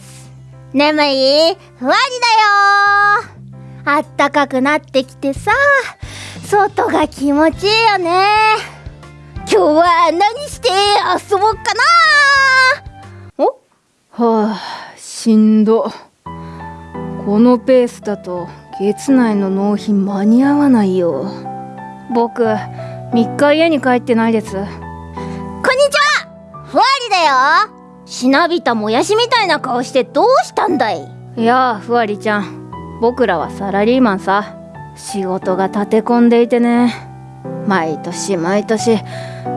す。眠い？ふわりだよ。あったかくなってきてさ。外が気持ちいいよね。今日は何して遊ぼうかな。お？はあしんど。このペースだと月内の納品間に合わないよ。僕3日家に帰ってないです。こんにちは。ふわりだよしなびたもやしみたいな顔してどうしたんだい？いやあふわりちゃん。僕らはサラリーマンさ。仕事が立て込んでいてね。毎年毎年。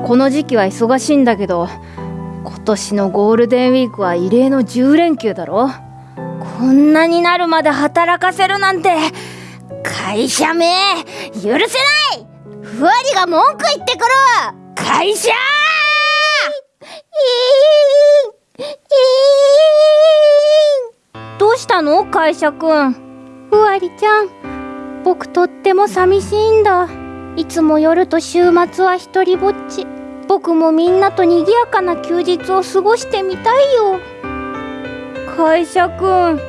この時期は忙しいんだけど今年のゴールデンウィークは異例の10連休だろ。こんなになるまで働かせるなんて会社名許せない！ふわりが文句言ってくる！会社！どうしたの？会社くんふわりちゃん僕とっても寂しいんだ。いつも夜と週末は一りぼっち。僕もみんなと賑やかな休日を過ごしてみたいよ。会社くん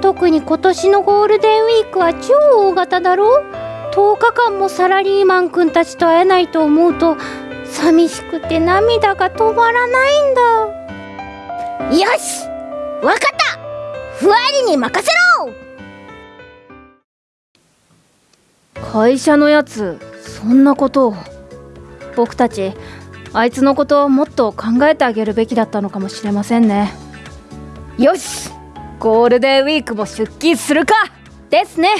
特に今年のゴールデンウィークは超大型だろ？10日間もサラリーマンくんたちと会えないと思うと寂しくて涙が止まらないんだ。よしわかったふわりに任せろ！会社のやつそんなことを。僕たちあいつのことをもっと考えてあげるべきだったのかもしれませんね。よしゴールデンウィークも出勤するか！ですね！